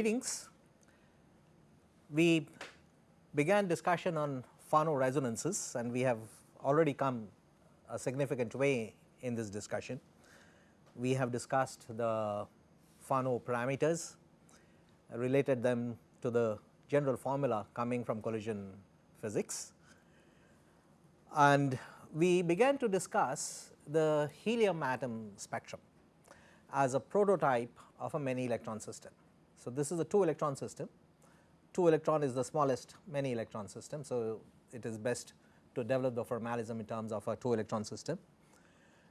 Greetings. We began discussion on Fano resonances and we have already come a significant way in this discussion. We have discussed the Fano parameters, related them to the general formula coming from collision physics and we began to discuss the helium atom spectrum as a prototype of a many electron system. So, this is a 2 electron system, 2 electron is the smallest many electron system. So, it is best to develop the formalism in terms of a 2 electron system.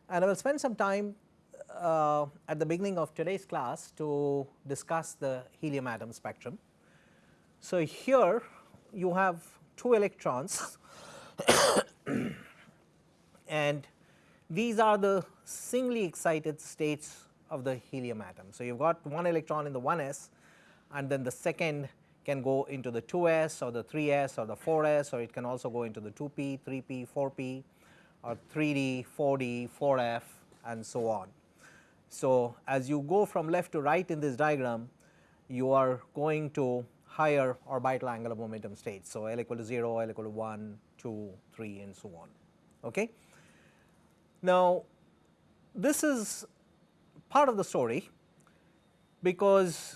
And I will spend some time uh, at the beginning of today's class to discuss the helium atom spectrum. So, here you have 2 electrons and these are the singly excited states of the helium atom. So, you have got one electron in the 1s and then the second can go into the 2s or the 3s or the 4s or it can also go into the 2p, 3p, 4p or 3d, 4d, 4f and so on. So, as you go from left to right in this diagram you are going to higher orbital angular momentum states. So, L equal to 0, L equal to 1, 2, 3 and so on. Okay. Now, this is part of the story because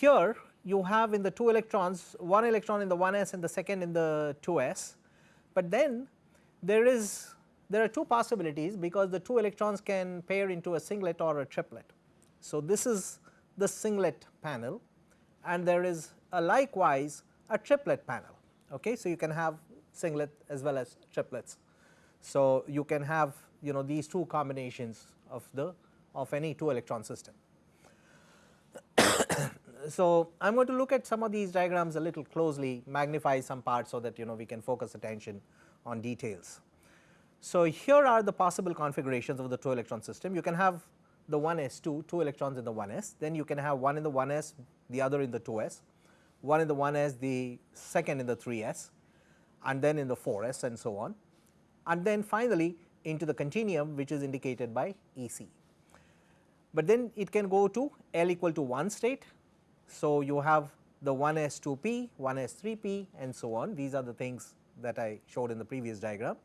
here you have in the 2 electrons one electron in the 1s and the second in the 2s, but then there is there are two possibilities because the 2 electrons can pair into a singlet or a triplet. So, this is the singlet panel and there is a likewise a triplet panel. Okay. So, you can have singlet as well as triplets. So, you can have you know these two combinations of the of any 2 electron system. So, I am going to look at some of these diagrams a little closely magnify some parts so that you know we can focus attention on details. So, here are the possible configurations of the 2 electron system you can have the 1s2 2 electrons in the 1s then you can have one in the 1s the other in the 2s one in the 1s the second in the 3s and then in the 4s and so on and then finally into the continuum which is indicated by EC. But then it can go to L equal to 1 state. So, you have the 1s 2p, 1s 3p and so on these are the things that I showed in the previous diagram.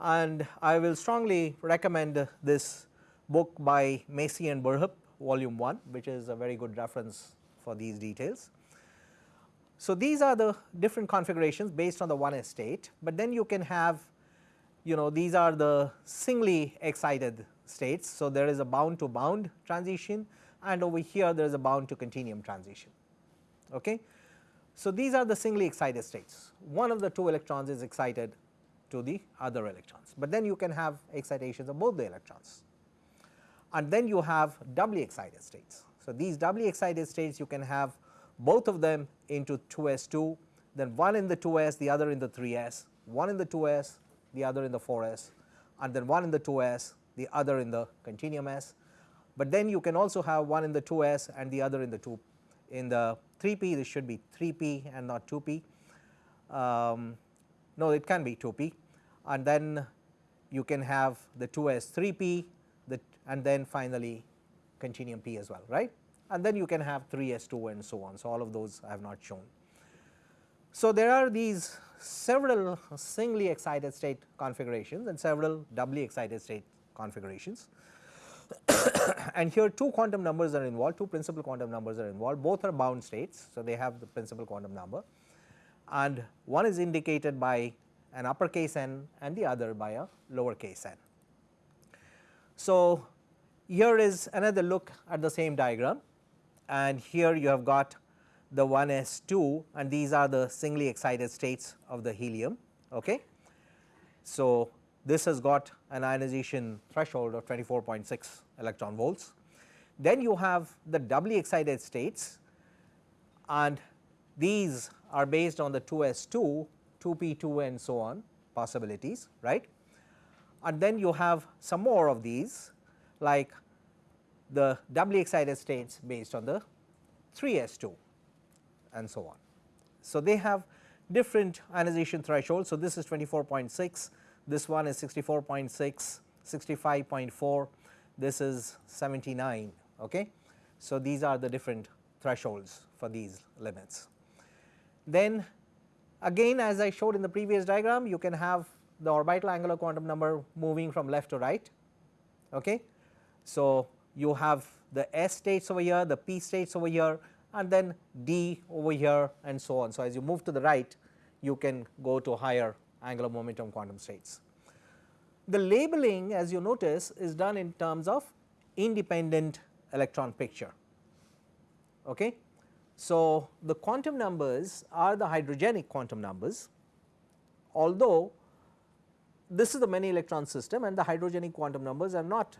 And I will strongly recommend this book by Massey and Burhop volume 1 which is a very good reference for these details. So, these are the different configurations based on the 1s state, but then you can have you know these are the singly excited states. So, there is a bound to bound transition and over here there is a bound to continuum transition. Okay. So, these are the singly excited states one of the two electrons is excited to the other electrons, but then you can have excitations of both the electrons and then you have doubly excited states. So, these doubly excited states you can have both of them into 2s2 then one in the 2s the other in the 3s, one in the 2s the other in the 4s and then one in the 2s the other in the continuum s. But then you can also have one in the 2s and the other in the 2 in the 3p this should be 3p and not 2p. Um, no it can be 2p and then you can have the 2s 3p the and then finally continuum p as well right and then you can have 3s2 and so on. So, all of those I have not shown. So, there are these several singly excited state configurations and several doubly excited state configurations. And here two quantum numbers are involved, two principal quantum numbers are involved, both are bound states. So, they have the principal quantum number and one is indicated by an uppercase n and the other by a lowercase n. So, here is another look at the same diagram and here you have got the 1 s 2 and these are the singly excited states of the helium. Okay. So, this has got an ionization threshold of 24.6 electron volts. Then you have the doubly excited states and these are based on the 2 s 2, 2 p 2 and so on possibilities right. And then you have some more of these like the doubly excited states based on the 3 s 2 and so on. So, they have different ionization thresholds. So, this is 24.6, this one is 64.6, 65.4, this is 79. Okay. So, these are the different thresholds for these limits. Then again as I showed in the previous diagram you can have the orbital angular quantum number moving from left to right. Okay. So, you have the S states over here, the P states over here and then D over here and so on. So, as you move to the right you can go to higher angular momentum quantum states. The labeling as you notice is done in terms of independent electron picture. Okay. So, the quantum numbers are the hydrogenic quantum numbers although this is the many electron system and the hydrogenic quantum numbers are not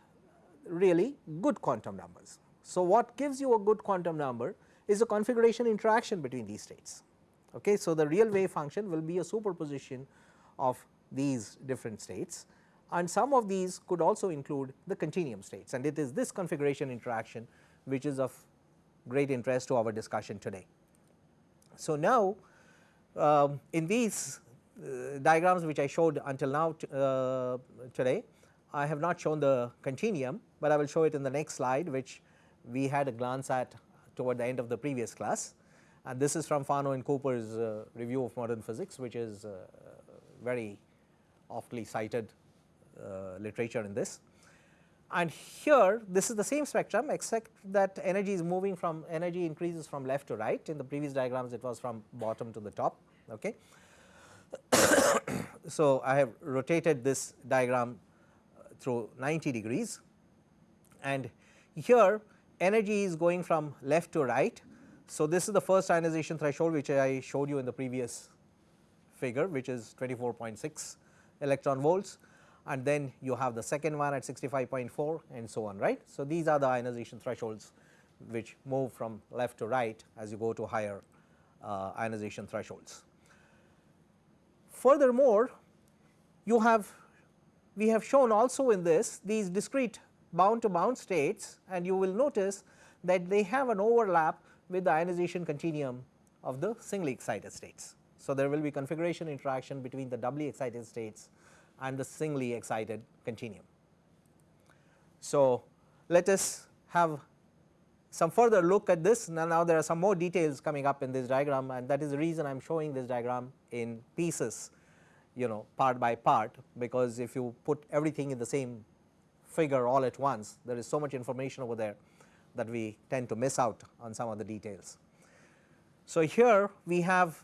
really good quantum numbers. So, what gives you a good quantum number is a configuration interaction between these states. Okay. So, the real wave function will be a superposition of these different states and some of these could also include the continuum states and it is this configuration interaction which is of great interest to our discussion today. So, now um, in these uh, diagrams which I showed until now uh, today I have not shown the continuum, but I will show it in the next slide which we had a glance at toward the end of the previous class and this is from Fano and Cooper's uh, review of modern physics which is uh, very oftly cited Uh, literature in this. And here this is the same spectrum except that energy is moving from energy increases from left to right in the previous diagrams it was from bottom to the top. Okay. so, I have rotated this diagram uh, through 90 degrees and here energy is going from left to right. So, this is the first ionization threshold which I showed you in the previous figure which is 24.6 electron volts and then you have the second one at 65.4 and so on right. So, these are the ionization thresholds which move from left to right as you go to higher uh, ionization thresholds. Furthermore, you have we have shown also in this these discrete bound to bound states and you will notice that they have an overlap with the ionization continuum of the singly excited states. So, there will be configuration interaction between the doubly excited states and the singly excited continuum. So, let us have some further look at this now, now there are some more details coming up in this diagram and that is the reason I am showing this diagram in pieces you know part by part because if you put everything in the same figure all at once there is so much information over there that we tend to miss out on some of the details. So, here we have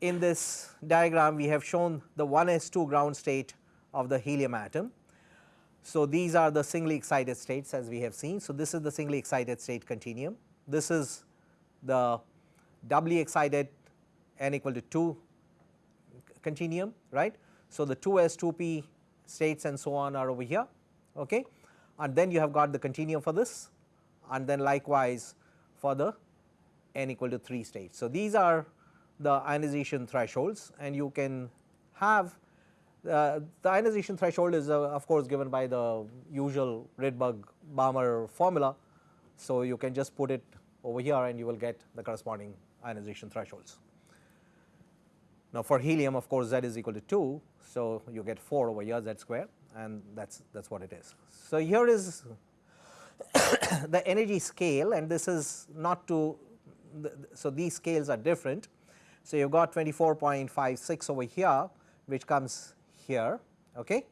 in this diagram we have shown the 1s2 ground state of the helium atom. So, these are the singly excited states as we have seen. So, this is the singly excited state continuum. This is the doubly excited n equal to 2 continuum right. So, the 2s 2p states and so on are over here okay. and then you have got the continuum for this and then likewise for the n equal to 3 states. So, these are the ionization thresholds and you can have uh, the ionization threshold is uh, of course given by the usual Rydberg Balmer formula. So, you can just put it over here and you will get the corresponding ionization thresholds. Now, for helium of course, Z is equal to 2. So, you get 4 over here Z square and that is that is what it is. So, here is the energy scale and this is not to so these scales are different so, you have got 24.56 over here which comes here. Okay.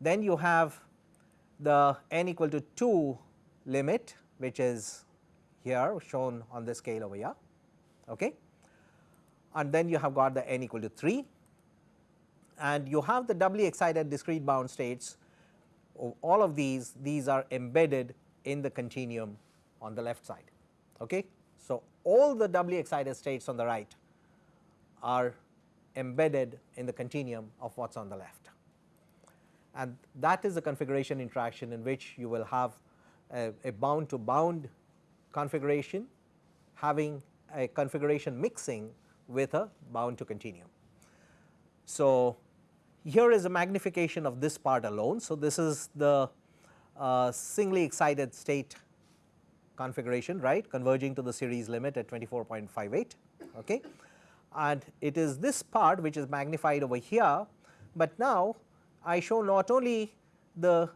Then you have the n equal to 2 limit which is here shown on the scale over here. Okay. And then you have got the n equal to 3 and you have the doubly excited discrete bound states all of these these are embedded in the continuum on the left side. Okay. So, all the doubly excited states on the right are embedded in the continuum of what is on the left. And that is the configuration interaction in which you will have a, a bound to bound configuration having a configuration mixing with a bound to continuum. So, here is a magnification of this part alone. So, this is the uh, singly excited state configuration right converging to the series limit at 24.58. Okay and it is this part which is magnified over here, but now I show not only the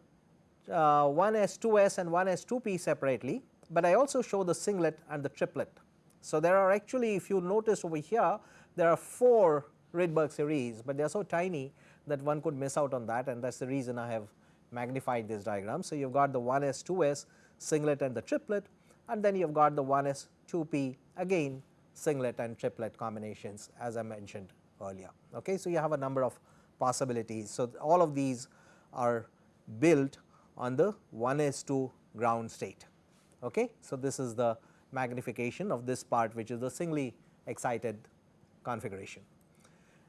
uh, 1s 2s and 1s 2p separately, but I also show the singlet and the triplet. So, there are actually if you notice over here there are 4 Rydberg series, but they are so tiny that one could miss out on that and that is the reason I have magnified this diagram. So, you have got the 1s 2s singlet and the triplet and then you have got the 1s 2p again singlet and triplet combinations as I mentioned earlier. Okay. So, you have a number of possibilities. So, all of these are built on the 1s2 ground state. Okay. So, this is the magnification of this part which is the singly excited configuration.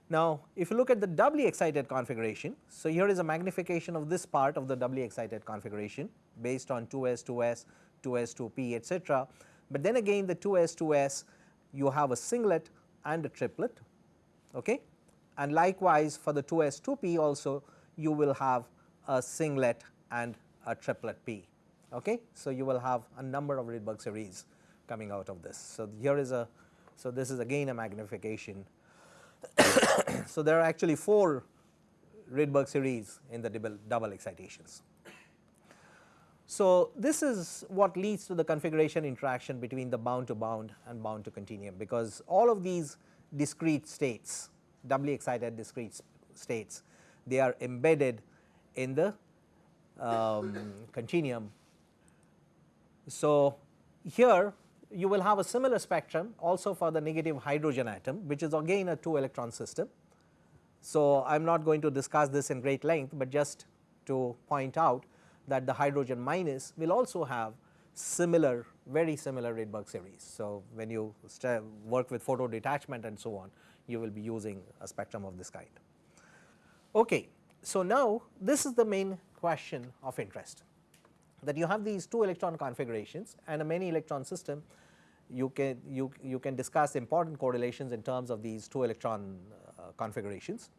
Now, if you look at the doubly excited configuration, so here is a magnification of this part of the doubly excited configuration based on 2s 2s, 2s 2p etc. But then again the 2s 2s you have a singlet and a triplet okay. and likewise for the 2s 2p also you will have a singlet and a triplet p. Okay. So, you will have a number of Rydberg series coming out of this. So, here is a so this is again a magnification so, there are actually 4 Rydberg series in the double, double excitations. So, this is what leads to the configuration interaction between the bound to bound and bound to continuum, because all of these discrete states doubly excited discrete states they are embedded in the um, continuum. So, here you will have a similar spectrum also for the negative hydrogen atom which is again a 2 electron system. So, I am not going to discuss this in great length, but just to point out that the hydrogen minus will also have similar very similar Rydberg series. So, when you work with photo detachment and so on you will be using a spectrum of this kind. Okay. So, now this is the main question of interest that you have these 2 electron configurations and a many electron system you can you, you can discuss important correlations in terms of these 2 electron uh, configurations.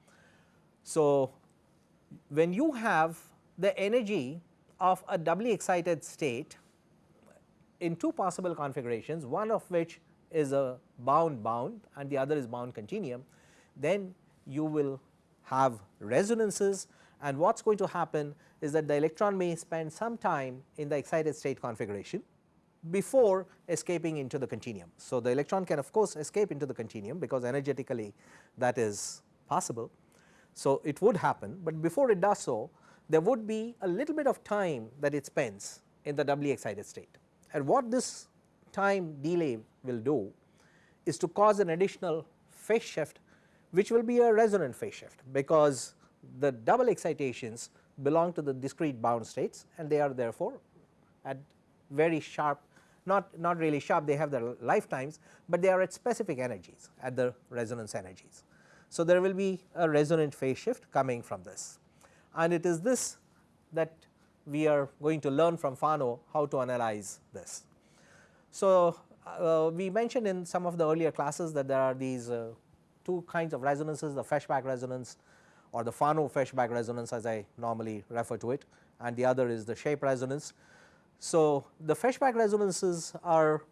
So, when you have the energy of a doubly excited state in two possible configurations one of which is a bound bound and the other is bound continuum then you will have resonances and what is going to happen is that the electron may spend some time in the excited state configuration before escaping into the continuum. So, the electron can of course escape into the continuum because energetically that is possible. So, it would happen, but before it does so there would be a little bit of time that it spends in the doubly excited state and what this time delay will do is to cause an additional phase shift which will be a resonant phase shift because the double excitations belong to the discrete bound states and they are therefore at very sharp not, not really sharp they have their lifetimes, but they are at specific energies at the resonance energies. So, there will be a resonant phase shift coming from this and it is this that we are going to learn from Fano how to analyze this. So, uh, we mentioned in some of the earlier classes that there are these uh, two kinds of resonances the Feshbach resonance or the Fano Feshbach resonance as I normally refer to it and the other is the shape resonance. So, the Feshbach resonances are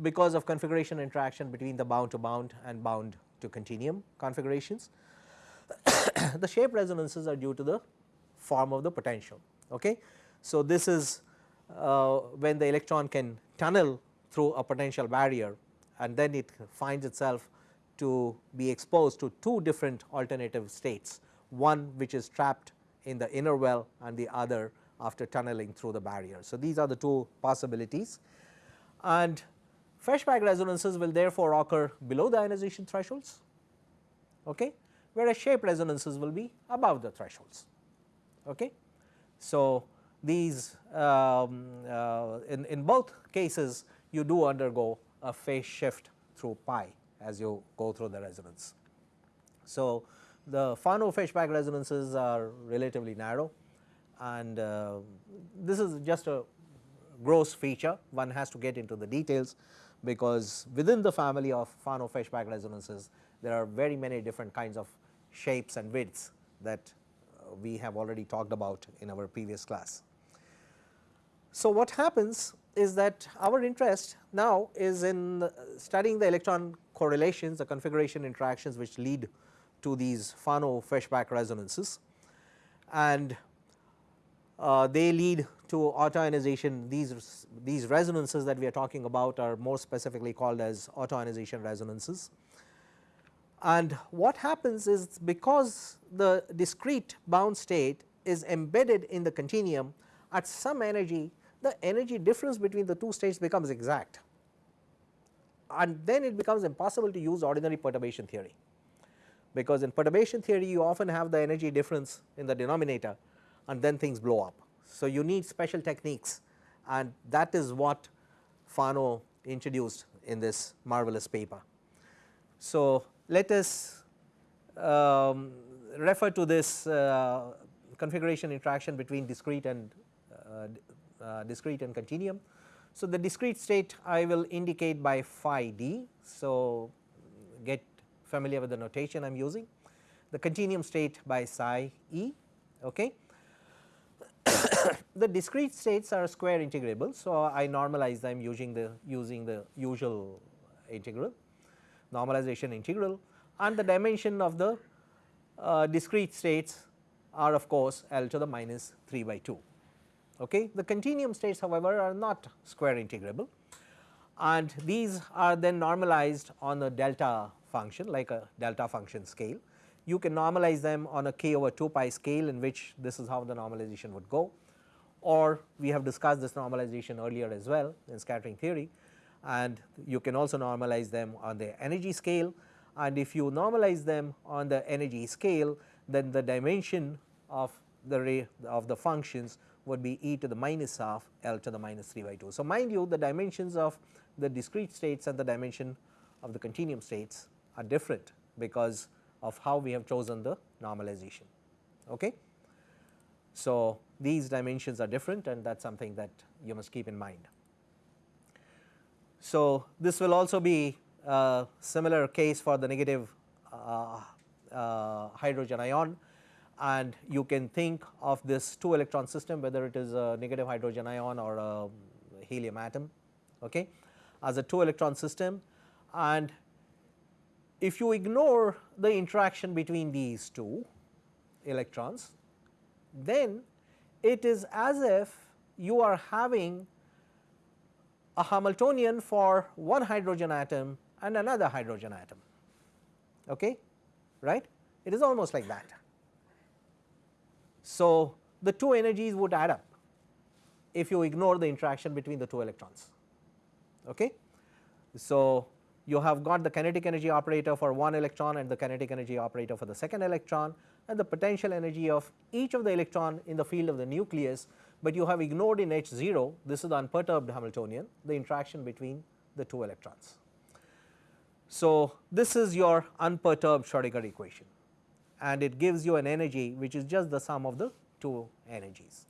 because of configuration interaction between the bound to bound and bound to continuum configurations. the shape resonances are due to the form of the potential. Okay. So, this is uh, when the electron can tunnel through a potential barrier and then it finds itself to be exposed to two different alternative states, one which is trapped in the inner well and the other after tunneling through the barrier. So, these are the two possibilities and Feshbach resonances will therefore occur below the ionization thresholds okay, whereas shape resonances will be above the thresholds. Okay. So, these um, uh, in, in both cases you do undergo a phase shift through pi as you go through the resonance. So, the Fano Feshbach resonances are relatively narrow and uh, this is just a gross feature one has to get into the details because within the family of Fano Feshbach resonances there are very many different kinds of shapes and widths that we have already talked about in our previous class. So, what happens is that our interest now is in studying the electron correlations the configuration interactions which lead to these Fano Feshbach resonances and uh, they lead to autoionization these these resonances that we are talking about are more specifically called as autoionization resonances. And what happens is because the discrete bound state is embedded in the continuum at some energy the energy difference between the two states becomes exact and then it becomes impossible to use ordinary perturbation theory because in perturbation theory you often have the energy difference in the denominator and then things blow up. So, you need special techniques and that is what Fano introduced in this marvelous paper. So, let us um, refer to this uh, configuration interaction between discrete and uh, uh, discrete and continuum. So, the discrete state I will indicate by phi d. So, get familiar with the notation I am using the continuum state by psi e. Okay. the discrete states are square integrable. So, I normalize them using the using the usual integral normalization integral and the dimension of the uh, discrete states are of course L to the minus 3 by 2. Okay. The continuum states however are not square integrable and these are then normalized on a delta function like a delta function scale. You can normalize them on a k over 2 pi scale in which this is how the normalization would go or we have discussed this normalization earlier as well in scattering theory and you can also normalize them on the energy scale and if you normalize them on the energy scale then the dimension of the ray of the functions would be e to the minus half L to the minus 3 by 2. So, mind you the dimensions of the discrete states and the dimension of the continuum states are different because of how we have chosen the normalization. Okay. So, these dimensions are different and that is something that you must keep in mind. So, this will also be a similar case for the negative uh, uh, hydrogen ion. And you can think of this 2 electron system whether it is a negative hydrogen ion or a helium atom okay, as a 2 electron system. And if you ignore the interaction between these two electrons then it is as if you are having a Hamiltonian for one hydrogen atom and another hydrogen atom. Okay? Right? It is almost like that. So the two energies would add up if you ignore the interaction between the two electrons. Okay? So you have got the kinetic energy operator for one electron and the kinetic energy operator for the second electron and the potential energy of each of the electron in the field of the nucleus, but you have ignored in H 0 this is the unperturbed Hamiltonian the interaction between the two electrons. So, this is your unperturbed Schrodinger equation and it gives you an energy which is just the sum of the two energies.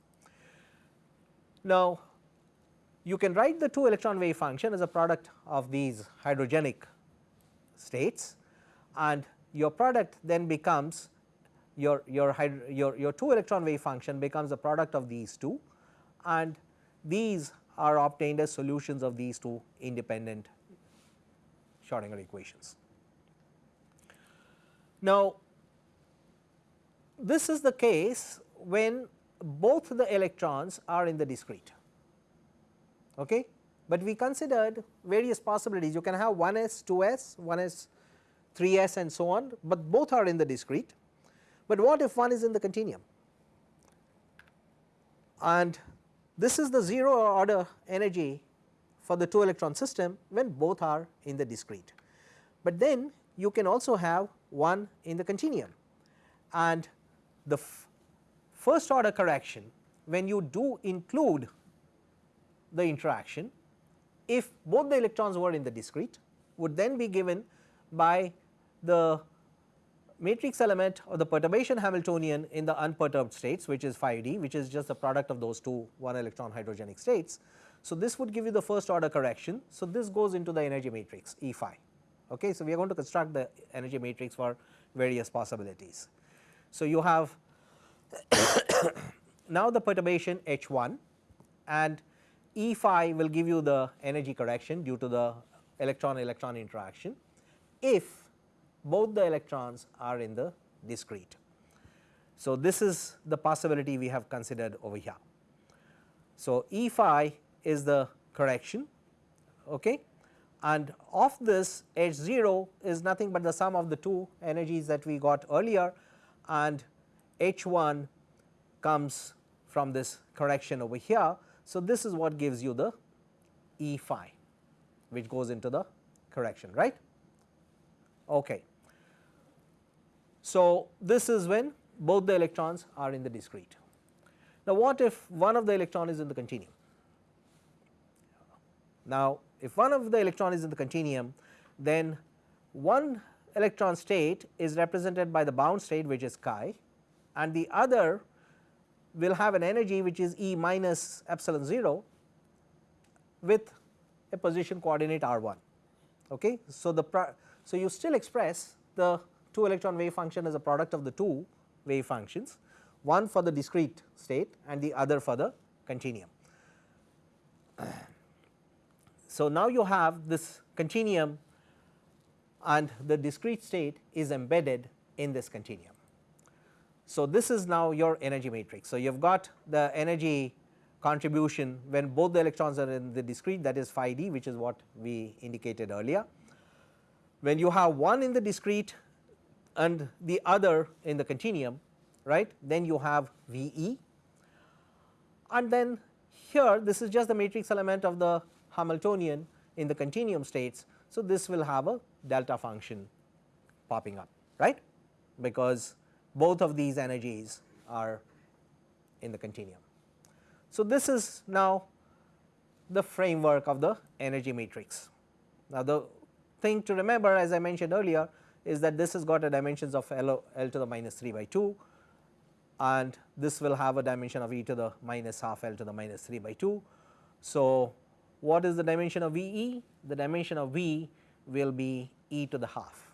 Now, you can write the 2 electron wave function as a product of these hydrogenic states and your product then becomes your, your, your, your 2 electron wave function becomes a product of these two and these are obtained as solutions of these two independent Schrodinger equations. Now, this is the case when both the electrons are in the discrete okay. But we considered various possibilities you can have 1s, 2s, 1s, 3s and so on, but both are in the discrete. But what if one is in the continuum and this is the 0 order energy for the 2 electron system when both are in the discrete. But then you can also have one in the continuum and the first order correction when you do include the interaction if both the electrons were in the discrete would then be given by the matrix element of the perturbation Hamiltonian in the unperturbed states which is phi d which is just the product of those two one electron hydrogenic states. So, this would give you the first order correction. So, this goes into the energy matrix E phi. Okay. So, we are going to construct the energy matrix for various possibilities. So, you have now the perturbation H 1 and E phi will give you the energy correction due to the electron electron interaction if both the electrons are in the discrete. So, this is the possibility we have considered over here. So, E phi is the correction okay. and of this H 0 is nothing but the sum of the two energies that we got earlier and H 1 comes from this correction over here. So, this is what gives you the E phi which goes into the correction right. Okay. So, this is when both the electrons are in the discrete. Now, what if one of the electron is in the continuum? Now, if one of the electron is in the continuum then one electron state is represented by the bound state which is chi and the other will have an energy which is E minus epsilon 0 with a position coordinate r 1. Okay. So, the so you still express the 2 electron wave function is a product of the two wave functions one for the discrete state and the other for the continuum. So, now you have this continuum and the discrete state is embedded in this continuum. So, this is now your energy matrix. So, you have got the energy contribution when both the electrons are in the discrete that is phi d which is what we indicated earlier. When you have one in the discrete and the other in the continuum right then you have V e and then here this is just the matrix element of the Hamiltonian in the continuum states. So, this will have a delta function popping up right because both of these energies are in the continuum. So, this is now the framework of the energy matrix. Now, the thing to remember as I mentioned earlier is that this has got a dimensions of L, L to the minus 3 by 2 and this will have a dimension of e to the minus half L to the minus 3 by 2. So, what is the dimension of V e? The dimension of V will be e to the half.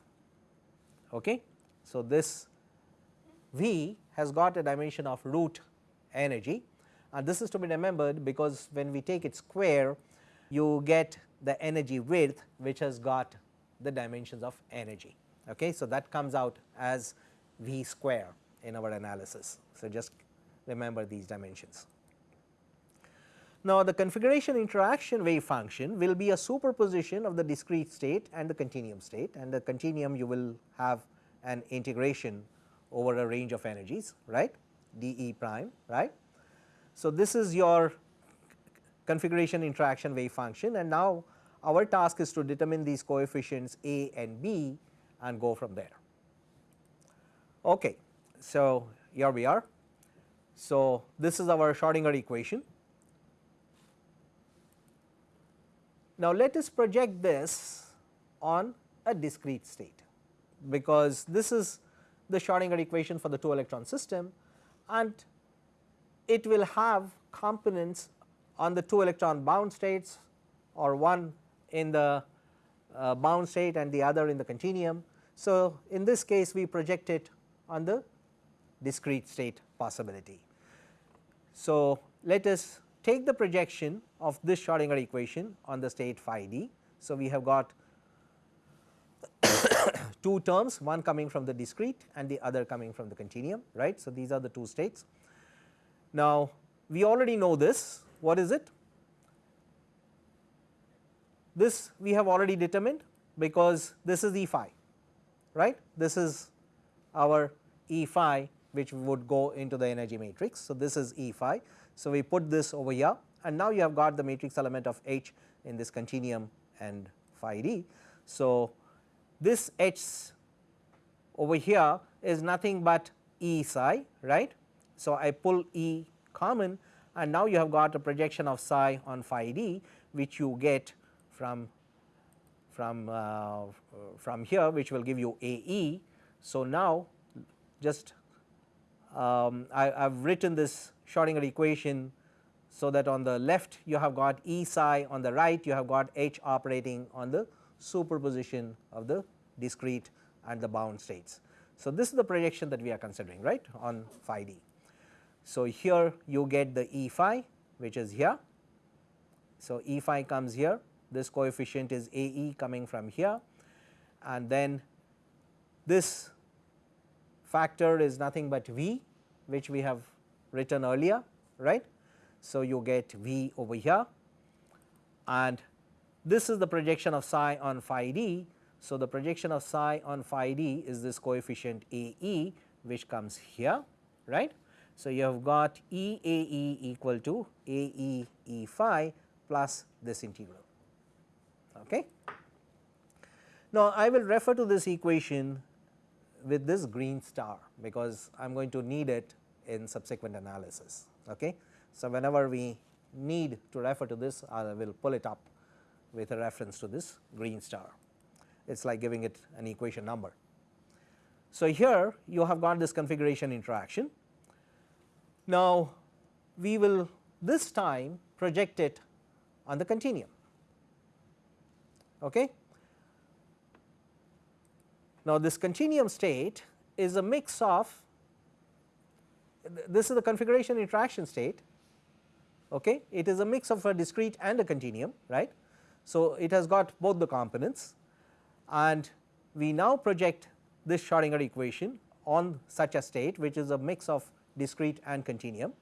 Okay. So, this V has got a dimension of root energy and this is to be remembered because when we take it square you get the energy width which has got the dimensions of energy. Okay. So, that comes out as V square in our analysis. So, just remember these dimensions. Now, the configuration interaction wave function will be a superposition of the discrete state and the continuum state and the continuum you will have an integration over a range of energies right d e prime right. So, this is your configuration interaction wave function and now our task is to determine these coefficients a and b and go from there. Okay. So, here we are. So, this is our Schrodinger equation Now, let us project this on a discrete state because this is the Schrodinger equation for the 2 electron system and it will have components on the 2 electron bound states or one in the uh, bound state and the other in the continuum. So, in this case we project it on the discrete state possibility. So, let us take the projection of this Schrodinger equation on the state phi d. So, we have got two terms one coming from the discrete and the other coming from the continuum right. So, these are the two states. Now, we already know this what is it? This we have already determined because this is E phi right this is our E phi which would go into the energy matrix. So, this is E phi so, we put this over here and now you have got the matrix element of H in this continuum and phi d. So, this H over here is nothing but E psi right. So, I pull E common and now you have got a projection of psi on phi d which you get from from uh, from here which will give you A e. So, now just um, I have written this Schrodinger equation so that on the left you have got E psi on the right you have got H operating on the superposition of the discrete and the bound states. So, this is the projection that we are considering right on phi d. So, here you get the E phi which is here. So, E phi comes here this coefficient is A e coming from here and then this factor is nothing but V which we have written earlier right. So, you get V over here and this is the projection of psi on phi d. So, the projection of psi on phi d is this coefficient A e which comes here right. So, you have got E A e equal to A e e phi plus this integral. Okay. Now, I will refer to this equation with this green star because I am going to need it in subsequent analysis. Okay. So, whenever we need to refer to this I will pull it up with a reference to this green star. It is like giving it an equation number. So, here you have got this configuration interaction. Now, we will this time project it on the continuum. Okay. Now, this continuum state is a mix of this is the configuration interaction state okay. it is a mix of a discrete and a continuum right. So, it has got both the components and we now project this Schrodinger equation on such a state which is a mix of discrete and continuum.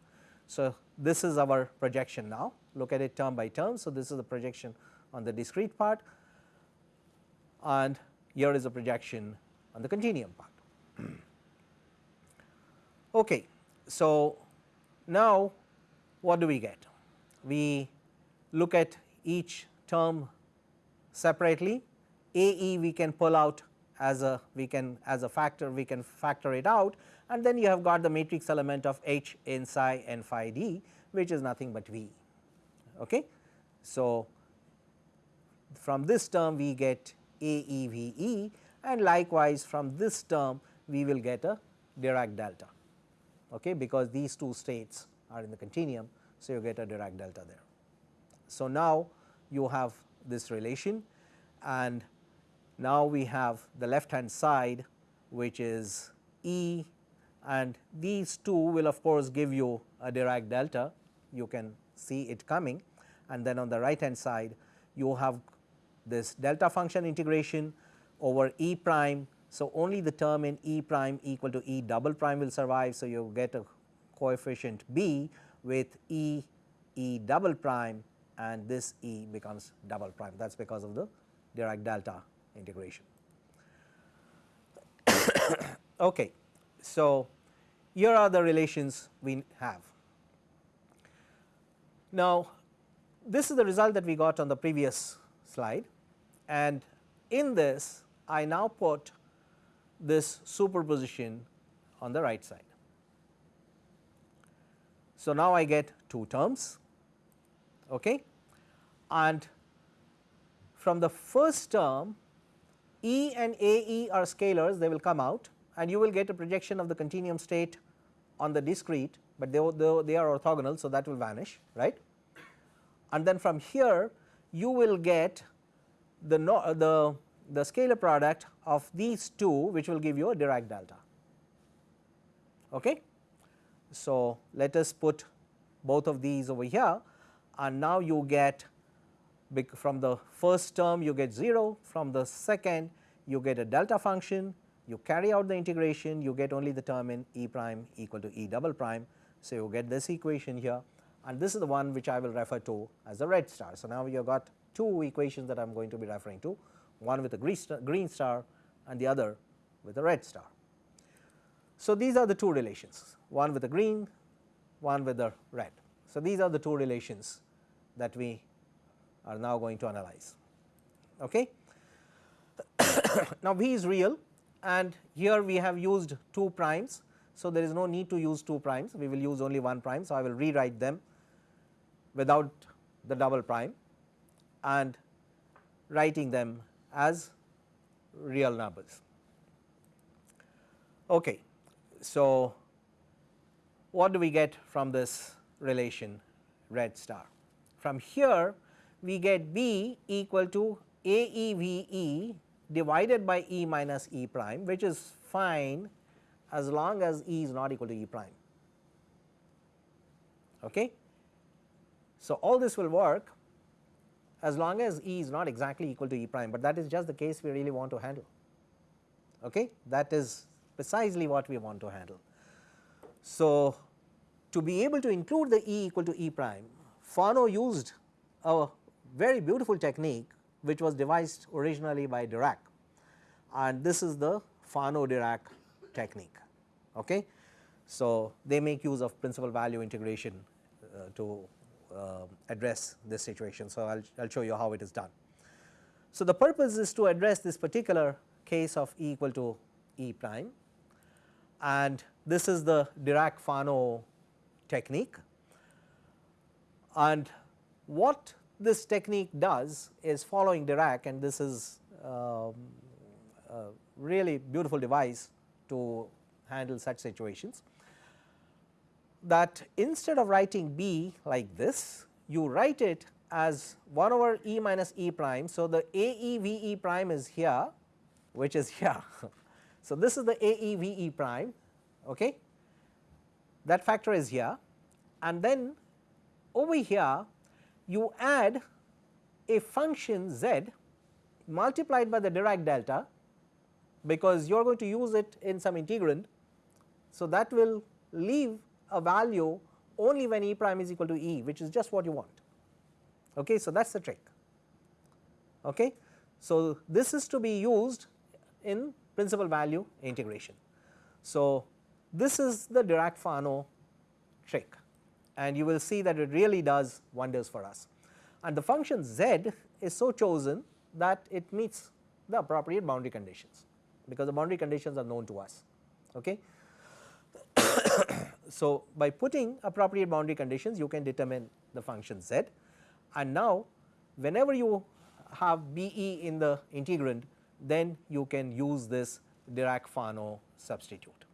So, this is our projection now look at it term by term. So, this is the projection on the discrete part and here is a projection on the continuum part. okay. So, now what do we get? We look at each term separately, AE we can pull out as a we can as a factor we can factor it out and then you have got the matrix element of H in psi and phi d which is nothing but V. Okay. So, from this term we get AEVE and likewise from this term we will get a Dirac delta okay, because these two states are in the continuum. So, you get a Dirac delta there. So, now you have this relation and now we have the left hand side which is E and these two will of course give you a Dirac delta you can see it coming and then on the right hand side you have this delta function integration over E prime. So, only the term in E prime equal to E double prime will survive. So, you get a coefficient B with E E double prime and this E becomes double prime that is because of the Dirac delta integration. okay. So, here are the relations we have. Now, this is the result that we got on the previous slide and in this I now put this superposition on the right side. So, now I get two terms okay. and from the first term E and AE are scalars they will come out and you will get a projection of the continuum state on the discrete, but they, they, they are orthogonal. So, that will vanish right and then from here you will get the, no, uh, the, the scalar product of these two which will give you a Dirac delta. Okay. So, let us put both of these over here and now you get from the first term you get 0, from the second you get a delta function, you carry out the integration you get only the term in E prime equal to E double prime. So, you get this equation here and this is the one which I will refer to as the red star. So, now you have got two equations that I am going to be referring to one with a green star and the other with a red star. So, these are the two relations one with the green one with the red. So, these are the two relations that we are now going to analyze. Okay. now, V is real and here we have used 2 primes. So, there is no need to use 2 primes we will use only 1 prime. So, I will rewrite them without the double prime and writing them as real numbers. Okay. So, what do we get from this relation red star? From here we get B equal to AEVE divided by E minus E prime which is fine as long as E is not equal to E prime. Okay. So, all this will work as long as E is not exactly equal to E prime, but that is just the case we really want to handle. Okay? That is precisely what we want to handle. So, to be able to include the E equal to E prime, Fano used a very beautiful technique which was devised originally by Dirac and this is the Fano-Dirac technique. Okay. So, they make use of principal value integration uh, to address this situation. So, I will show you how it is done. So, the purpose is to address this particular case of E equal to E prime and this is the Dirac-Fano technique and what this technique does is following Dirac and this is um, a really beautiful device to handle such situations that instead of writing B like this, you write it as 1 over E minus E prime. So, the A E V E prime is here which is here. so, this is the A E V E prime okay. that factor is here and then over here you add a function z multiplied by the Dirac delta because you are going to use it in some integrand. So, that will leave a value only when E prime is equal to E which is just what you want. Okay. So, that is the trick. Okay. So, this is to be used in principal value integration. So, this is the Dirac-Fano trick and you will see that it really does wonders for us. And the function z is so chosen that it meets the appropriate boundary conditions because the boundary conditions are known to us. Okay. So, by putting appropriate boundary conditions you can determine the function z and now whenever you have B e in the integrand then you can use this Dirac-Fano substitute.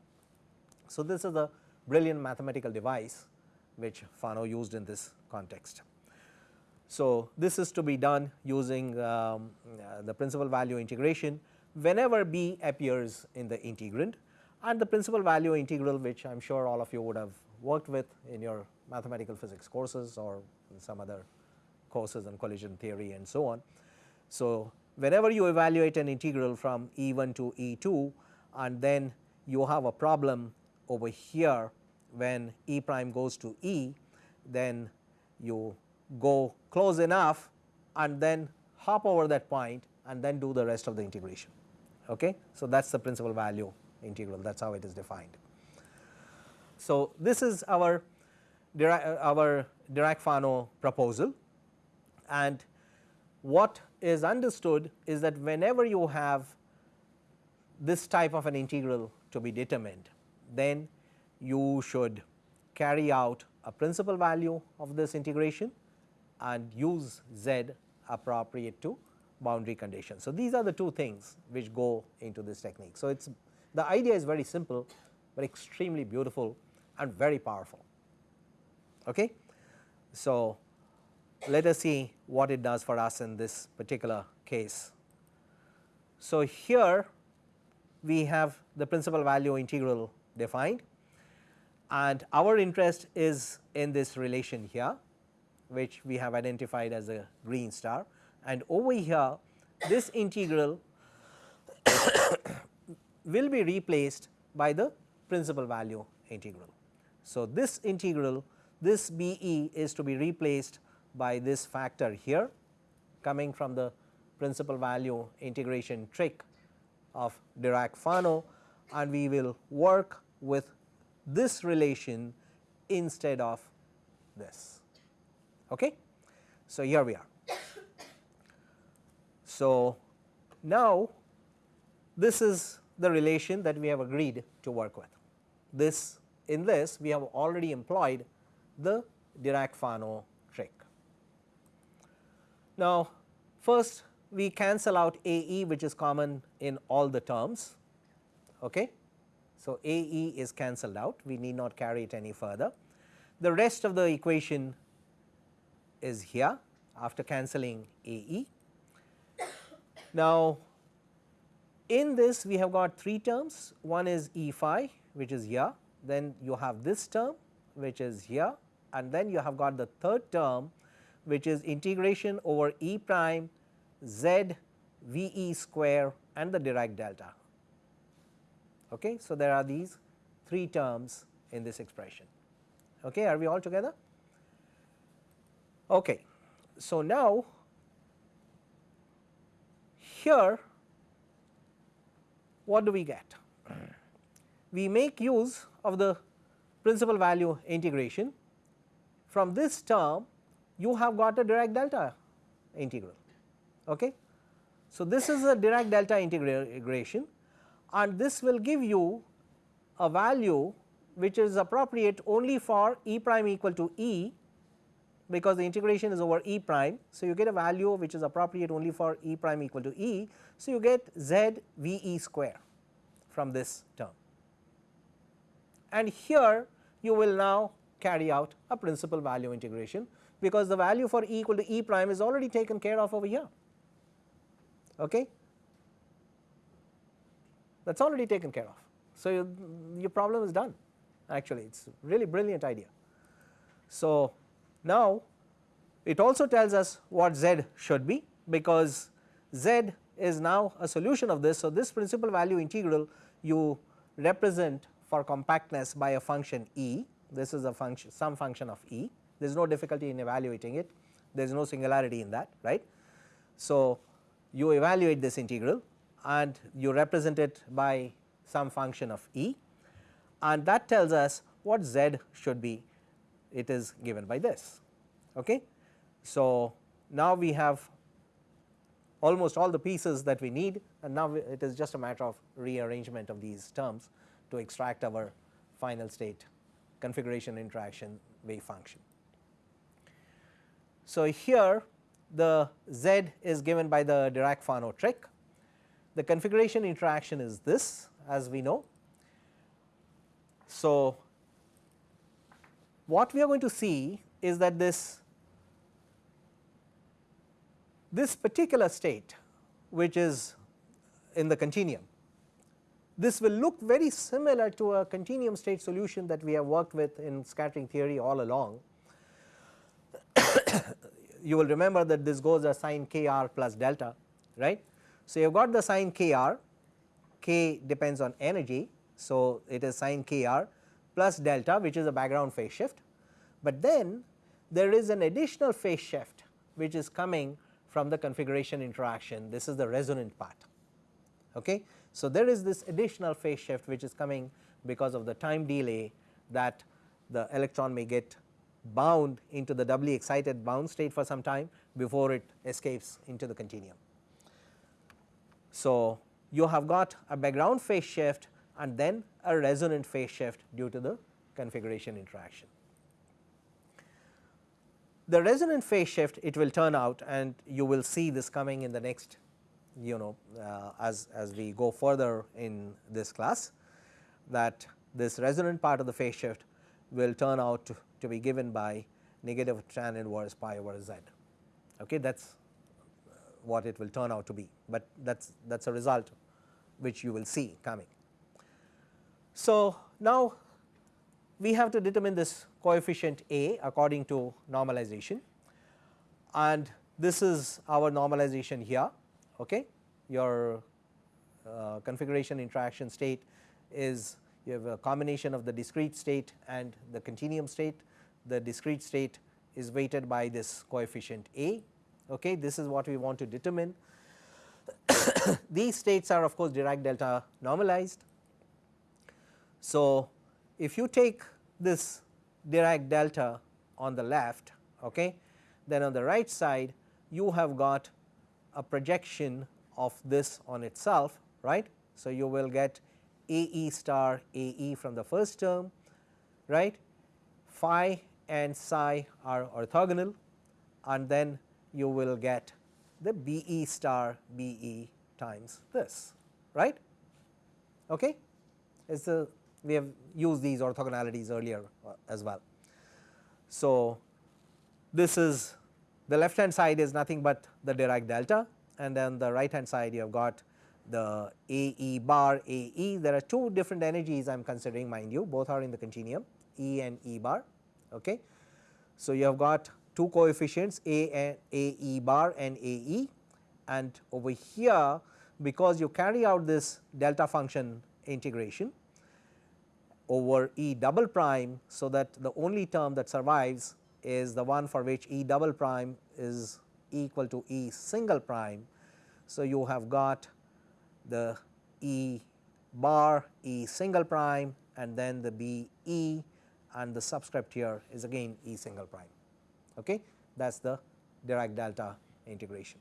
So, this is a brilliant mathematical device which Fano used in this context. So, this is to be done using um, uh, the principal value integration whenever b appears in the integrand and the principal value integral which I am sure all of you would have worked with in your mathematical physics courses or some other courses on collision theory and so on. So, whenever you evaluate an integral from E1 to E2 and then you have a problem over here when E prime goes to E, then you go close enough and then hop over that point and then do the rest of the integration. Okay? So, that is the principal value integral that is how it is defined. So, this is our Dirac, uh, our Dirac-Fano proposal and what is understood is that whenever you have this type of an integral to be determined, then you should carry out a principal value of this integration and use z appropriate to boundary conditions. So, these are the two things which go into this technique. So, it is the idea is very simple, but extremely beautiful and very powerful. Okay? So, let us see what it does for us in this particular case. So, here we have the principal value integral defined and our interest is in this relation here which we have identified as a green star and over here this integral will be replaced by the principal value integral. So, this integral this B e is to be replaced by this factor here coming from the principal value integration trick of Dirac-Fano and we will work with this relation instead of this. Okay? So, here we are. So, now this is the relation that we have agreed to work with. This in this we have already employed the Dirac-Fano trick. Now, first we cancel out A e which is common in all the terms. Okay. So, A e is cancelled out we need not carry it any further. The rest of the equation is here after cancelling A e now, in this we have got three terms one is E phi which is here then you have this term which is here and then you have got the third term which is integration over E prime z V e square and the Dirac delta. Okay. So, there are these three terms in this expression. Okay, are we all together? Okay. So, now here what do we get? We make use of the principal value integration. From this term you have got a Dirac delta integral. Okay. So, this is a Dirac delta integration and this will give you a value which is appropriate only for e prime equal to e because the integration is over e prime. So, you get a value which is appropriate only for e prime equal to e. So, you get z v e square from this term and here you will now carry out a principal value integration because the value for e equal to e prime is already taken care of over here. Okay. That is already taken care of. So, you, your problem is done actually it is really brilliant idea. So, now it also tells us what z should be because z is now a solution of this. So, this principal value integral you represent for compactness by a function e, this is a function some function of e, there is no difficulty in evaluating it, there is no singularity in that right. So, you evaluate this integral and you represent it by some function of e. And that tells us what z should be it is given by this. Okay. So, now we have almost all the pieces that we need and now it is just a matter of rearrangement of these terms to extract our final state configuration interaction wave function. So, here the z is given by the Dirac-Fano trick. The configuration interaction is this as we know. So, what we are going to see is that this this particular state which is in the continuum this will look very similar to a continuum state solution that we have worked with in scattering theory all along. you will remember that this goes as sin kr plus delta right. So, you have got the sin kr, k depends on energy. So, it is sin kr plus delta which is a background phase shift, but then there is an additional phase shift which is coming from the configuration interaction this is the resonant part. Okay. So, there is this additional phase shift which is coming because of the time delay that the electron may get bound into the doubly excited bound state for some time before it escapes into the continuum. So, you have got a background phase shift and then a resonant phase shift due to the configuration interaction. The resonant phase shift it will turn out and you will see this coming in the next you know uh, as, as we go further in this class that this resonant part of the phase shift will turn out to, to be given by negative tan inverse pi over z. Okay, that is what it will turn out to be, but that is that is a result which you will see coming. So, now we have to determine this coefficient A according to normalization and this is our normalization here okay. Your uh, configuration interaction state is you have a combination of the discrete state and the continuum state. The discrete state is weighted by this coefficient A. Okay. This is what we want to determine. These states are of course Dirac delta normalized. So, if you take this Dirac delta on the left, okay, then on the right side you have got a projection of this on itself right. So, you will get A e star A e from the first term right phi and psi are orthogonal and then you will get the B e star B e times this right. Okay. It's a we have used these orthogonalities earlier uh, as well. So, this is the left hand side is nothing but the Dirac delta and then the right hand side you have got the A E bar A E. There are two different energies I am considering mind you both are in the continuum E and E bar. Okay. So, you have got two coefficients A and A E bar and A E and over here because you carry out this delta function integration over E double prime. So, that the only term that survives is the one for which E double prime is equal to E single prime. So, you have got the E bar E single prime and then the B E and the subscript here is again E single prime. Okay? That is the Dirac delta integration.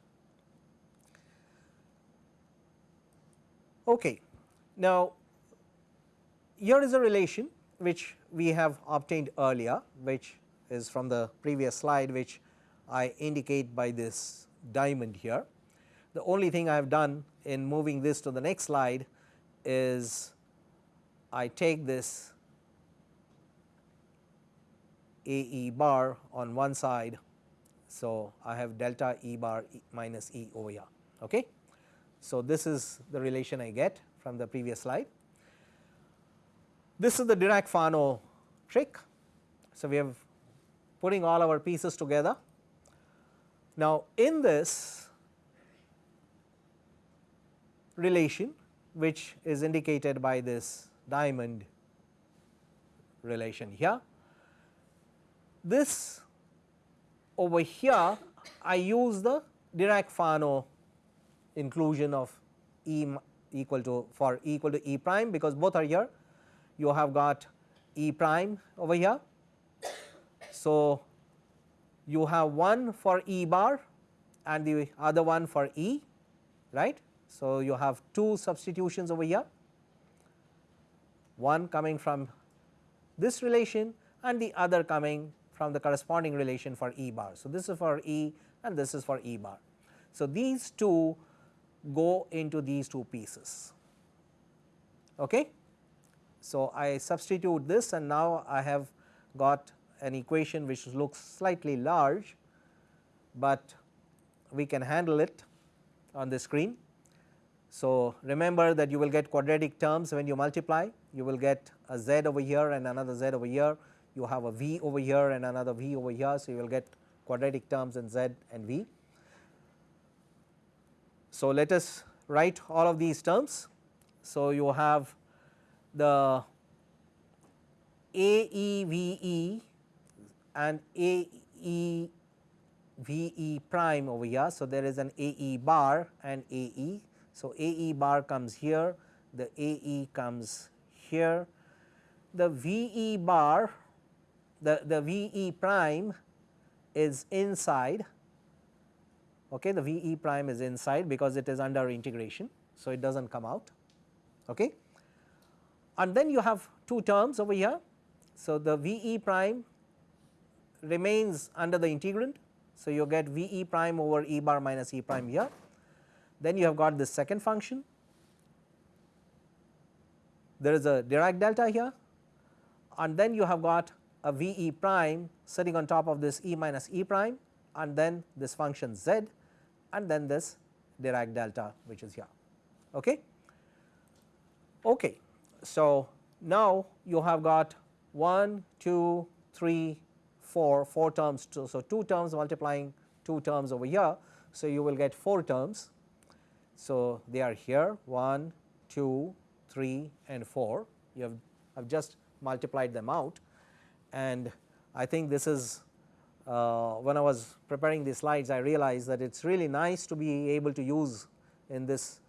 Okay. Now, here is a relation which we have obtained earlier which is from the previous slide which I indicate by this diamond here. The only thing I have done in moving this to the next slide is I take this A e bar on one side. So, I have delta E bar e minus E over here. Okay. So, this is the relation I get from the previous slide. This is the Dirac-Fano trick. So, we have putting all our pieces together. Now, in this relation which is indicated by this diamond relation here, this over here I use the Dirac-Fano inclusion of E equal to for E equal to E prime because both are here you have got E prime over here. So, you have one for E bar and the other one for E right. So, you have two substitutions over here one coming from this relation and the other coming from the corresponding relation for E bar. So, this is for E and this is for E bar. So, these two go into these two pieces. Okay. So, I substitute this and now I have got an equation which looks slightly large, but we can handle it on the screen. So, remember that you will get quadratic terms when you multiply, you will get a z over here and another z over here, you have a v over here and another v over here. So, you will get quadratic terms in z and v. So, let us write all of these terms. So, you have the AEVE and AEVE prime over here. So, there is an AE bar and AE. So, AE bar comes here, the AE comes here. The VE bar, the, the VE prime is inside okay the V e prime is inside because it is under integration. So, it does not come out okay. And then you have two terms over here. So, the V e prime remains under the integrand. So, you get V e prime over e bar minus e prime here. Then you have got this second function. There is a Dirac delta here and then you have got a V e prime sitting on top of this e minus e prime and then this function z and then this Dirac delta which is here. Okay. Okay. So, now you have got 1, 2, 3, 4, 4 terms. To, so, 2 terms multiplying 2 terms over here. So, you will get 4 terms. So, they are here 1, 2, 3 and 4. You have, I've just multiplied them out and I think this is uh, when I was preparing these slides I realized that it is really nice to be able to use in this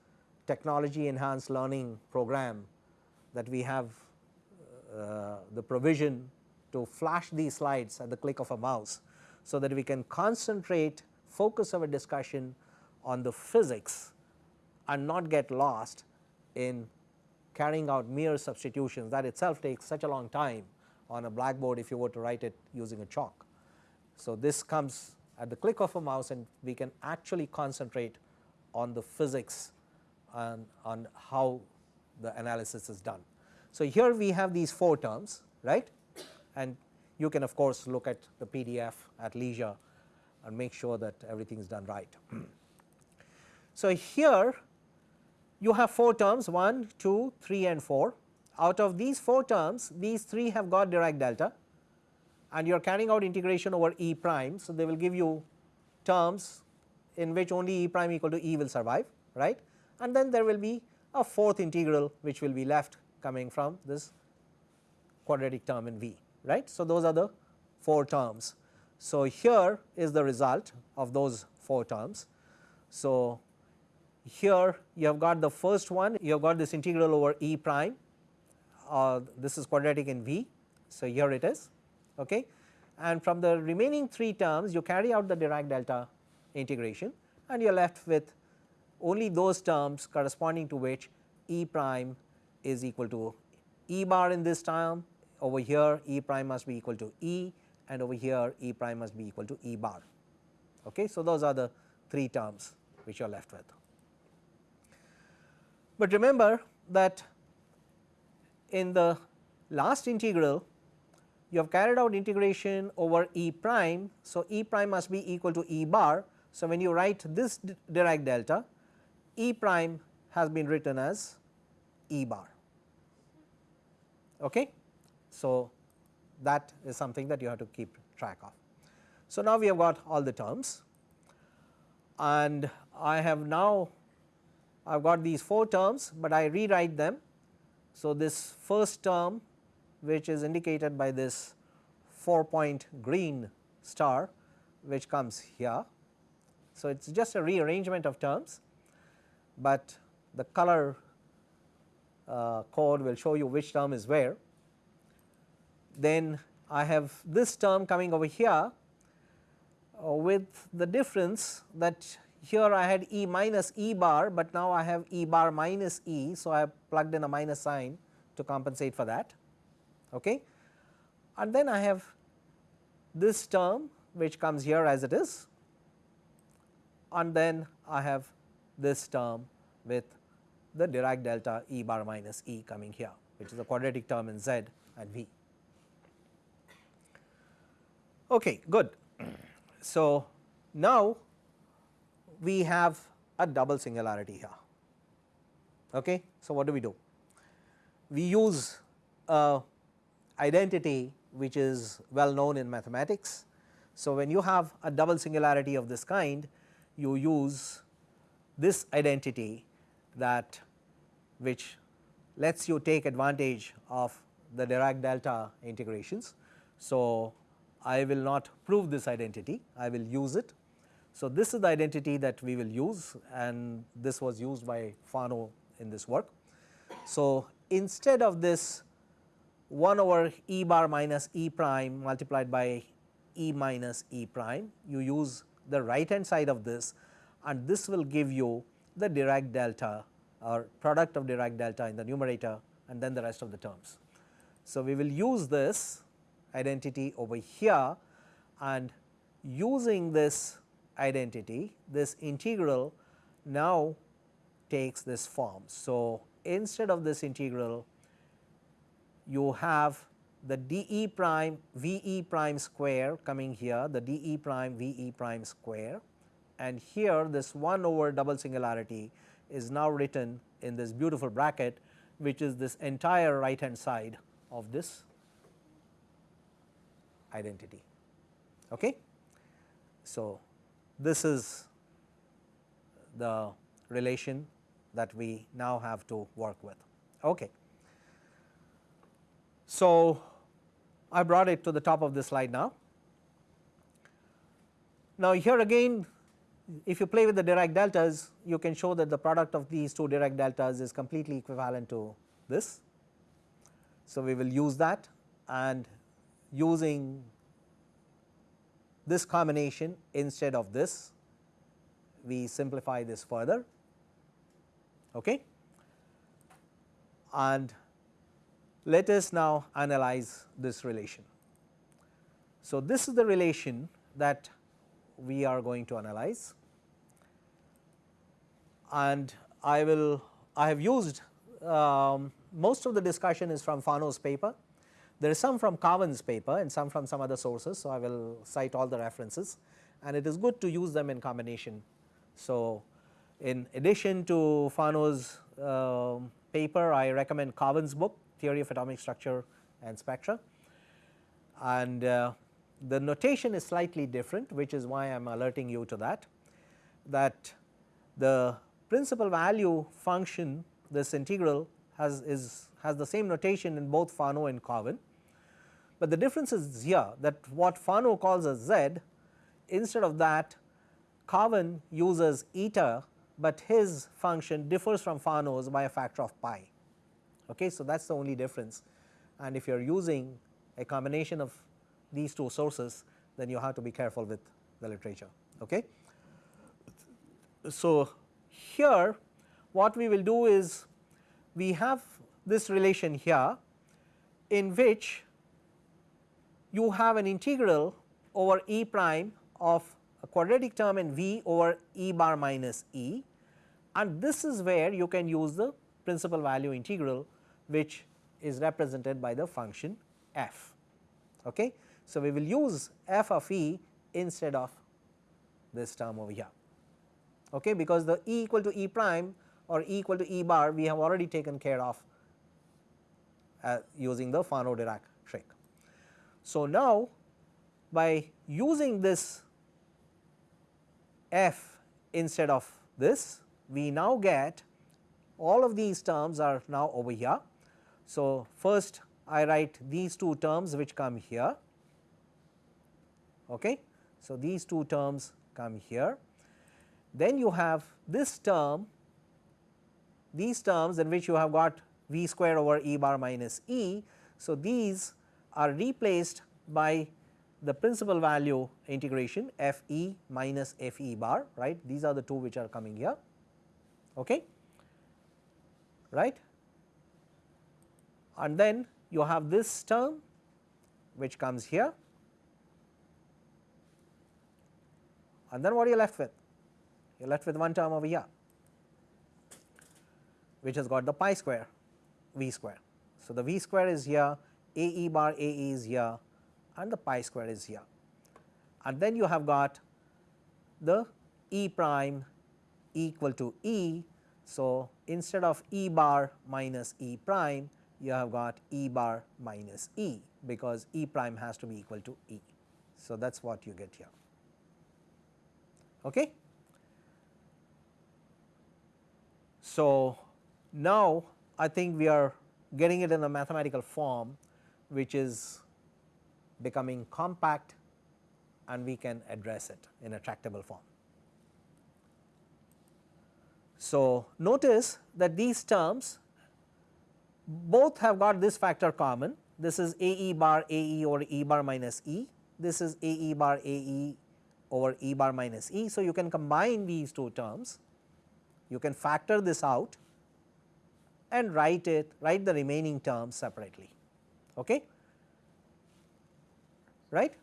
technology enhanced learning program that we have uh, the provision to flash these slides at the click of a mouse. So, that we can concentrate focus our discussion on the physics and not get lost in carrying out mere substitutions that itself takes such a long time on a blackboard if you were to write it using a chalk. So, this comes at the click of a mouse and we can actually concentrate on the physics and on how the analysis is done. So, here we have these 4 terms right and you can of course look at the PDF at leisure and make sure that everything is done right. so, here you have 4 terms 1, 2, 3 and 4 out of these 4 terms these 3 have got Dirac delta and you are carrying out integration over E prime. So, they will give you terms in which only E prime equal to E will survive right and then there will be a fourth integral which will be left coming from this quadratic term in V right. So, those are the 4 terms. So, here is the result of those 4 terms. So, here you have got the first one you have got this integral over E prime uh, this is quadratic in V. So, here it is okay. and from the remaining 3 terms you carry out the Dirac delta integration and you are left with only those terms corresponding to which E prime is equal to E bar in this term over here E prime must be equal to E and over here E prime must be equal to E bar. Okay. So, those are the 3 terms which you are left with. But remember that in the last integral you have carried out integration over E prime. So, E prime must be equal to E bar. So, when you write this Dirac delta E prime has been written as E bar. Okay. So, that is something that you have to keep track of. So, now we have got all the terms and I have now I have got these 4 terms, but I rewrite them. So, this first term which is indicated by this 4 point green star which comes here. So, it is just a rearrangement of terms, but the color uh, code will show you which term is where. Then I have this term coming over here uh, with the difference that here I had E minus E bar, but now I have E bar minus E. So, I have plugged in a minus sign to compensate for that. Okay. And then I have this term which comes here as it is and then I have this term with the Dirac delta E bar minus E coming here which is a quadratic term in Z and V. Okay, good. So, now we have a double singularity here. Okay. So, what do we do? We use a identity which is well known in mathematics. So, when you have a double singularity of this kind you use this identity that which lets you take advantage of the Dirac delta integrations. So, I will not prove this identity, I will use it so, this is the identity that we will use and this was used by Fano in this work. So, instead of this 1 over E bar minus E prime multiplied by E minus E prime, you use the right hand side of this and this will give you the Dirac delta or product of Dirac delta in the numerator and then the rest of the terms. So, we will use this identity over here and using this identity this integral now takes this form. So, instead of this integral you have the d e prime v e prime square coming here the d e prime v e prime square and here this 1 over double singularity is now written in this beautiful bracket which is this entire right hand side of this identity. Okay. So, this is the relation that we now have to work with. Okay. So, I brought it to the top of this slide now. Now, here again if you play with the Dirac deltas you can show that the product of these two Dirac deltas is completely equivalent to this. So, we will use that and using this combination instead of this we simplify this further okay and let us now analyze this relation. So, this is the relation that we are going to analyze and I will I have used um, most of the discussion is from Fano's paper there is some from Cowan's paper and some from some other sources. So, I will cite all the references and it is good to use them in combination. So, in addition to Fano's uh, paper, I recommend Cowan's book Theory of Atomic Structure and Spectra and uh, the notation is slightly different which is why I am alerting you to that, that the principal value function this integral has is has the same notation in both Fano and Cowan but the difference is here that what Fano calls as z instead of that Cowan uses eta, but his function differs from Fano's by a factor of pi. Okay. So, that is the only difference and if you are using a combination of these two sources then you have to be careful with the literature. Okay. So, here what we will do is we have this relation here in which you have an integral over e prime of a quadratic term in v over e bar minus e and this is where you can use the principal value integral which is represented by the function f. Okay. So, we will use f of e instead of this term over here okay, because the e equal to e prime or e equal to e bar we have already taken care of uh, using the Fano Dirac trick. So, now by using this f instead of this we now get all of these terms are now over here. So, first I write these two terms which come here. Okay. So, these two terms come here. Then you have this term, these terms in which you have got v square over e bar minus e. So, these are replaced by the principal value integration f e minus f e bar right? These are the two which are coming here okay? Right? And then you have this term which comes here. And then what are you left with you are left with one term over here which has got the pi square v square. So, the v square is here a e bar a e is here and the pi square is here and then you have got the e prime equal to e. So, instead of e bar minus e prime you have got e bar minus e because e prime has to be equal to e. So, that is what you get here. Okay. So, now I think we are getting it in a mathematical form which is becoming compact and we can address it in a tractable form. So, notice that these terms both have got this factor common this is A e bar A e over E bar minus E, this is A e bar A e over E bar minus E. So, you can combine these two terms, you can factor this out and write it write the remaining terms separately. Okay? Right?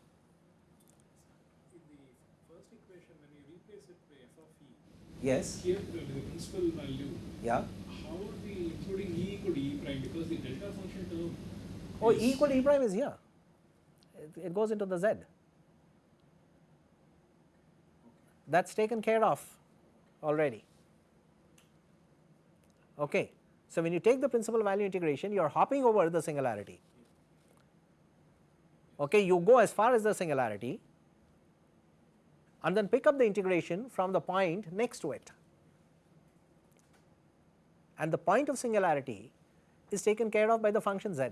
Yes. Here the principal value. Yeah. How are we including e equal to e prime because the delta function term. Oh, e equal to e prime is here. It, it goes into the z. That is taken care of already. Okay. So, when you take the principal value integration, you are hopping over the singularity. Okay, you go as far as the singularity and then pick up the integration from the point next to it. And the point of singularity is taken care of by the function z.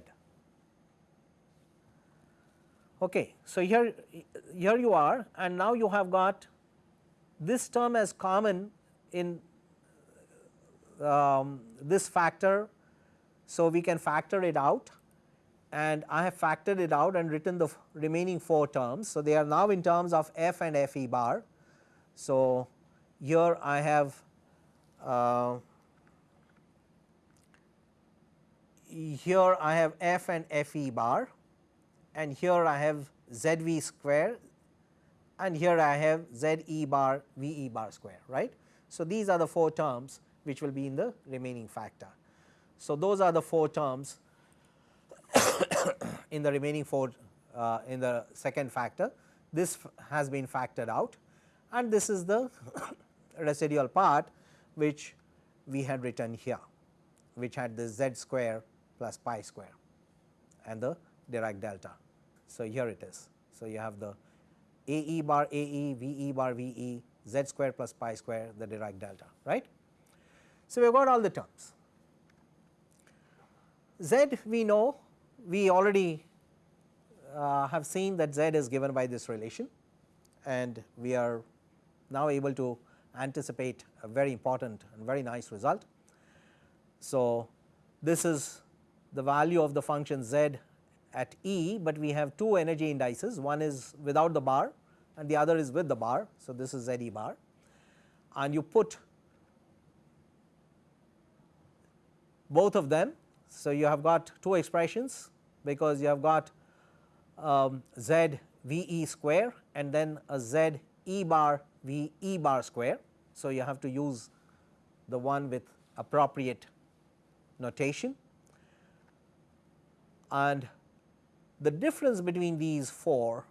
Okay, so here, here you are and now you have got this term as common in um, this factor. So, we can factor it out and I have factored it out and written the remaining 4 terms. So, they are now in terms of f and f e bar. So, here I have uh, here I have f and f e bar and here I have z v square and here I have z e bar v e bar square right. So, these are the 4 terms which will be in the remaining factor. So, those are the 4 terms in the remaining 4 uh, in the second factor this has been factored out and this is the residual part which we had written here which had the z square plus pi square and the Dirac delta. So, here it is. So, you have the A e bar A e, V e bar V e, z square plus pi square the Dirac delta right. So, we have got all the terms. Z we know we already uh, have seen that z is given by this relation and we are now able to anticipate a very important and very nice result. So, this is the value of the function z at E, but we have two energy indices one is without the bar and the other is with the bar. So, this is z e bar and you put both of them. So, you have got two expressions because you have got um, z v e square and then a z e bar v e bar square. So, you have to use the one with appropriate notation and the difference between these 4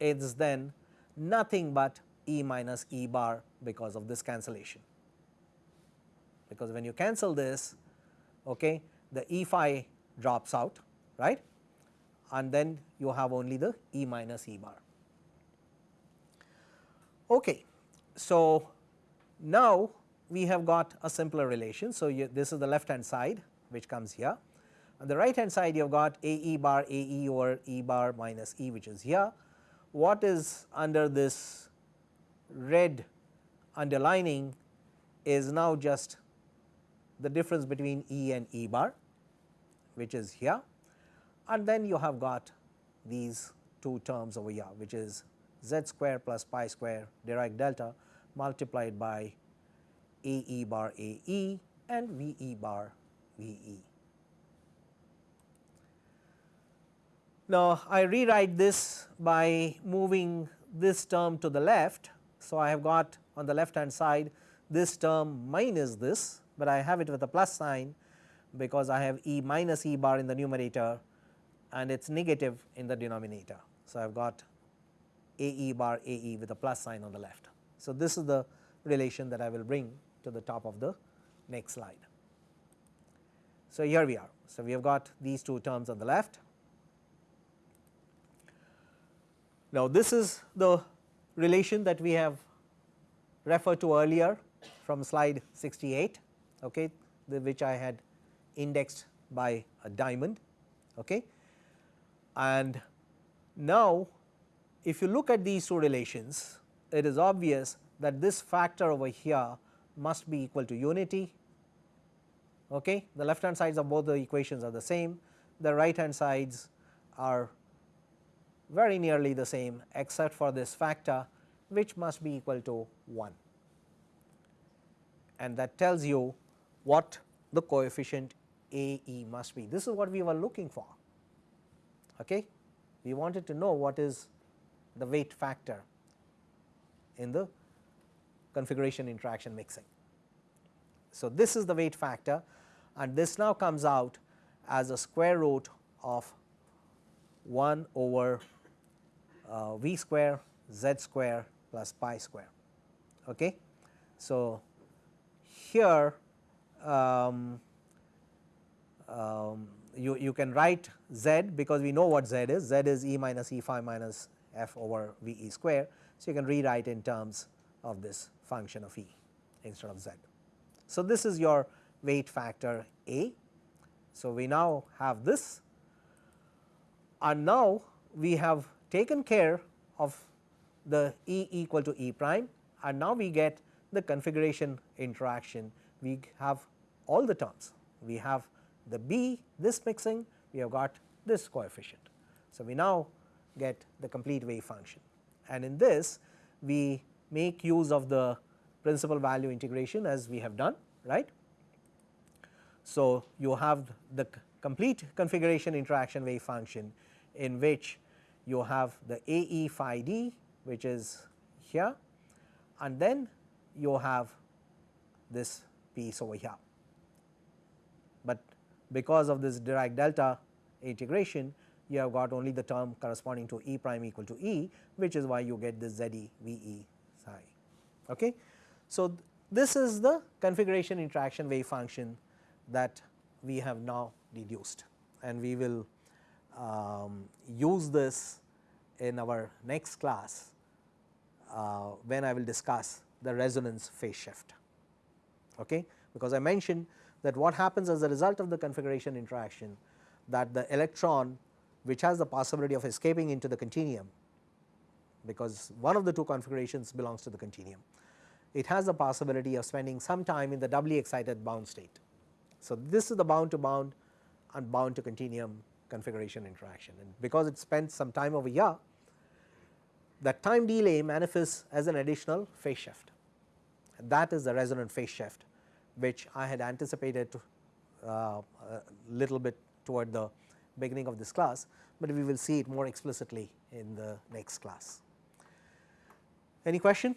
is then nothing but E minus E bar because of this cancellation. Because when you cancel this okay, the E phi drops out right and then you have only the E minus E bar. Okay. So, now we have got a simpler relation. So, you, this is the left hand side which comes here on the right hand side you have got A e bar A e over E bar minus E which is here. What is under this red underlining is now just the difference between E and E bar which is here and then you have got these two terms over here which is z square plus pi square Dirac delta multiplied by A e bar A e and V e bar V e. Now, I rewrite this by moving this term to the left. So, I have got on the left hand side this term minus this, but I have it with a plus sign because I have E minus E bar in the numerator and it is negative in the denominator. So, I have got A E bar A E with a plus sign on the left. So, this is the relation that I will bring to the top of the next slide. So, here we are. So, we have got these two terms on the left Now, this is the relation that we have referred to earlier from slide 68, okay, the, which I had indexed by a diamond. Okay. And now, if you look at these two relations, it is obvious that this factor over here must be equal to unity. Okay. The left hand sides of both the equations are the same, the right hand sides are very nearly the same except for this factor which must be equal to 1 and that tells you what the coefficient A e must be. This is what we were looking for. Okay? We wanted to know what is the weight factor in the configuration interaction mixing. So, this is the weight factor and this now comes out as a square root of 1 over uh, v square z square plus pi square. Okay. So, here um, um, you, you can write z because we know what z is, z is e minus e phi minus f over v e square. So, you can rewrite in terms of this function of e instead of z. So, this is your weight factor a. So, we now have this and now we have taken care of the E equal to E prime and now we get the configuration interaction. We have all the terms. We have the B this mixing, we have got this coefficient. So, we now get the complete wave function and in this we make use of the principal value integration as we have done right. So, you have the complete configuration interaction wave function in which you have the A e phi d which is here and then you have this piece over here. Because of this Dirac delta integration you have got only the term corresponding to E prime equal to E which is why you get this Z e V e psi. Okay. So, th this is the configuration interaction wave function that we have now deduced and we will um, use this in our next class uh, when I will discuss the resonance phase shift. Okay? Because I mentioned that what happens as a result of the configuration interaction that the electron which has the possibility of escaping into the continuum because one of the two configurations belongs to the continuum. It has the possibility of spending some time in the doubly excited bound state. So, this is the bound to bound and bound to continuum configuration interaction and because it spends some time over here that time delay manifests as an additional phase shift that is the resonant phase shift which I had anticipated uh, a little bit toward the beginning of this class, but we will see it more explicitly in the next class. Any question?